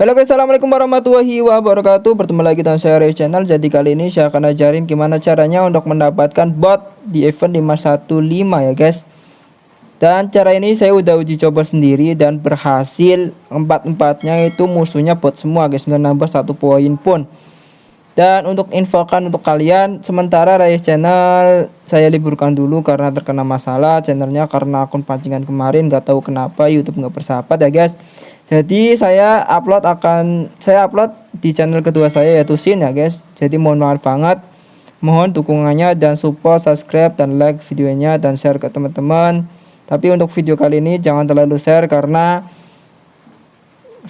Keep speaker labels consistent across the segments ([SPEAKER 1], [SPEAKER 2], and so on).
[SPEAKER 1] Halo guys, assalamualaikum warahmatullahi wabarakatuh. Bertemu lagi dengan saya Ray Channel. Jadi kali ini saya akan ajarin gimana caranya untuk mendapatkan bot di event 515 ya guys. Dan cara ini saya udah uji coba sendiri dan berhasil. Empat-empatnya itu musuhnya bot semua guys. Nggak nambah satu poin pun. Dan untuk infokan untuk kalian sementara Ray channel saya liburkan dulu karena terkena masalah channelnya karena akun pancingan kemarin. Gak tahu kenapa YouTube nggak bersahabat ya guys jadi saya upload akan saya upload di channel kedua saya yaitu Sin ya guys. Jadi mohon maaf banget. Mohon dukungannya dan support subscribe dan like videonya dan share ke teman-teman. Tapi untuk video kali ini jangan terlalu share karena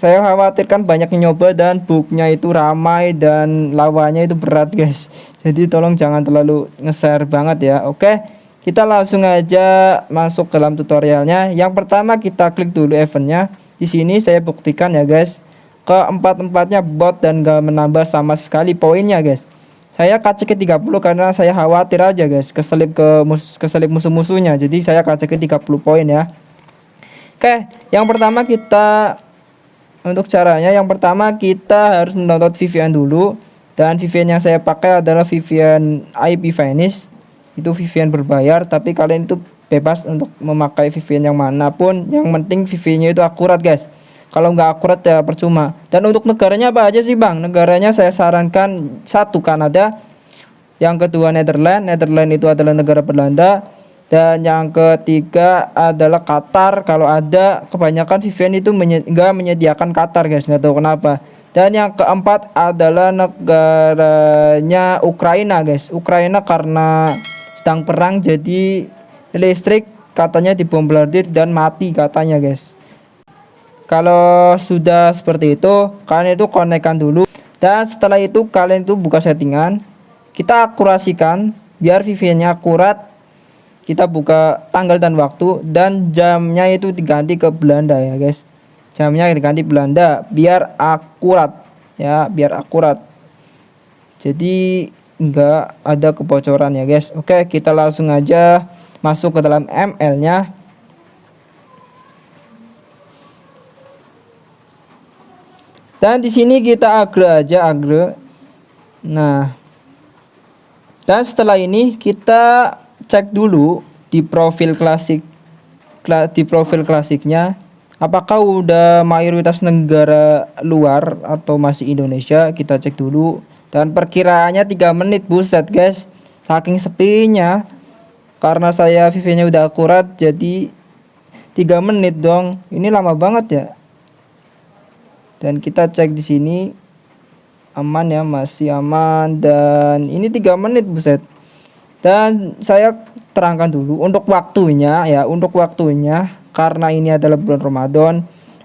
[SPEAKER 1] saya khawatirkan banyak nyoba dan booknya itu ramai dan lawanya itu berat guys. Jadi tolong jangan terlalu nge-share banget ya. Oke kita langsung aja masuk ke dalam tutorialnya. Yang pertama kita klik dulu eventnya di sini saya buktikan ya guys. Keempat-empatnya bot dan gak menambah sama sekali poinnya guys. Saya kaca ke 30 karena saya khawatir aja guys. Keselip ke mus keselip musuh-musuhnya. Jadi saya kaca ke 30 poin ya. Oke yang pertama kita untuk caranya yang pertama kita harus mendownload VPN dulu. Dan VPN yang saya pakai adalah VPN IP Vanish itu VPN berbayar tapi kalian itu bebas untuk memakai VPN yang mana pun yang penting VPN-nya itu akurat guys. Kalau nggak akurat ya percuma. Dan untuk negaranya apa aja sih bang? Negaranya saya sarankan satu Kanada yang kedua Netherlands. Netherlands itu adalah negara Belanda. Dan yang ketiga adalah Qatar. Kalau ada kebanyakan VPN itu enggak menyediakan Qatar guys. Nggak tahu kenapa. Dan yang keempat adalah negaranya Ukraina guys. Ukraina karena sedang perang jadi listrik katanya dibombardir dan mati katanya guys. Kalau sudah seperti itu kalian itu konekkan dulu. Dan setelah itu kalian itu buka settingan. Kita akurasikan biar VPN-nya akurat. Kita buka tanggal dan waktu dan jamnya itu diganti ke Belanda ya guys. Jamnya diganti Belanda biar akurat ya biar akurat. Jadi enggak ada kebocoran ya guys. Oke kita langsung aja masuk ke dalam ML nya. Dan di sini kita agre aja agre nah. Dan setelah ini kita cek dulu di profil klasik di profil klasiknya apakah udah mayoritas negara luar atau masih Indonesia? Kita cek dulu. Dan perkiraannya 3 menit buset guys. Saking sepinya karena saya VV nya udah akurat jadi 3 menit dong. Ini lama banget ya. Dan kita cek di sini aman ya masih aman. Dan ini 3 menit buset. Dan saya terangkan dulu untuk waktunya ya untuk waktunya karena ini adalah bulan Ramadan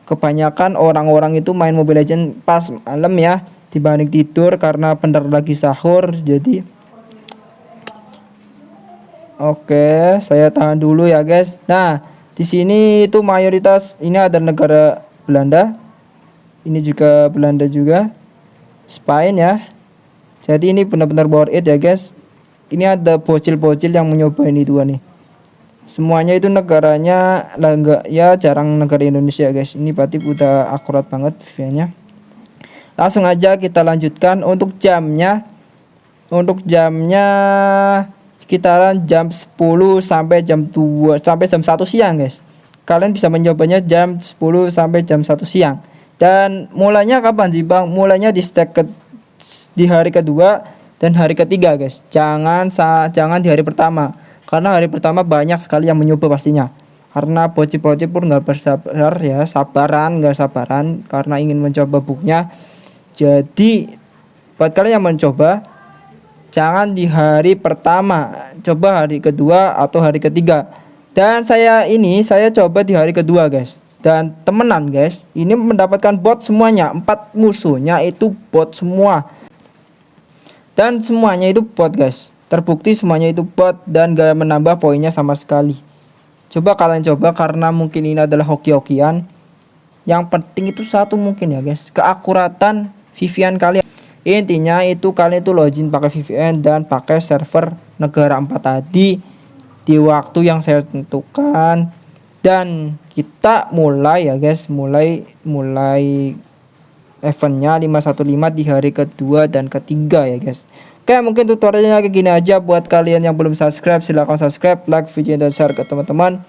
[SPEAKER 1] kebanyakan orang-orang itu main Mobile Legend pas malam ya dibanding tidur karena bentar lagi sahur jadi Oke saya tahan dulu ya guys. Nah di sini itu mayoritas ini ada negara Belanda. Ini juga Belanda juga. Spain ya. Jadi ini benar-benar worth it ya guys. Ini ada bocil-bocil yang mencoba ini nih. Semuanya itu negaranya lah ya jarang negara Indonesia guys. Ini berarti udah akurat banget nya langsung aja kita lanjutkan untuk jamnya. Untuk jamnya sekitaran jam 10 sampai jam 2 sampai jam 1 siang guys. Kalian bisa mencobanya jam 10 sampai jam 1 siang. Dan mulainya kapan sih bang? Mulainya di stack ke, di hari kedua dan hari ketiga guys. Jangan jangan di hari pertama. Karena hari pertama banyak sekali yang mencoba pastinya. Karena bocil-bocil pun nggak bersabar ya. Sabaran nggak sabaran. Karena ingin mencoba buknya jadi buat kalian yang mencoba jangan di hari pertama coba hari kedua atau hari ketiga. Dan saya ini saya coba di hari kedua guys. Dan temenan guys ini mendapatkan bot semuanya. Empat musuhnya itu bot semua. Dan semuanya itu bot guys. Terbukti semuanya itu bot dan gak menambah poinnya sama sekali. Coba kalian coba karena mungkin ini adalah hoki-hokian. Yang penting itu satu mungkin ya guys. Keakuratan VPN kalian intinya itu kalian itu login pakai VPN dan pakai server negara 4 tadi di waktu yang saya tentukan. Dan kita mulai ya guys. Mulai mulai eventnya 515 di hari kedua dan ketiga ya guys. Oke mungkin tutorialnya kayak gini aja buat kalian yang belum subscribe silahkan subscribe like video dan share ke teman-teman.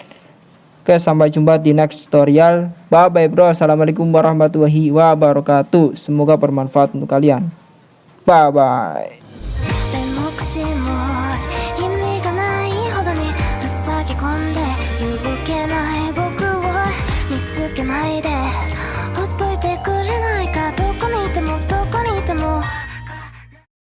[SPEAKER 1] Oke sampai jumpa di next tutorial. Bye bye bro. Assalamualaikum warahmatullahi wabarakatuh. Semoga bermanfaat untuk kalian bye bye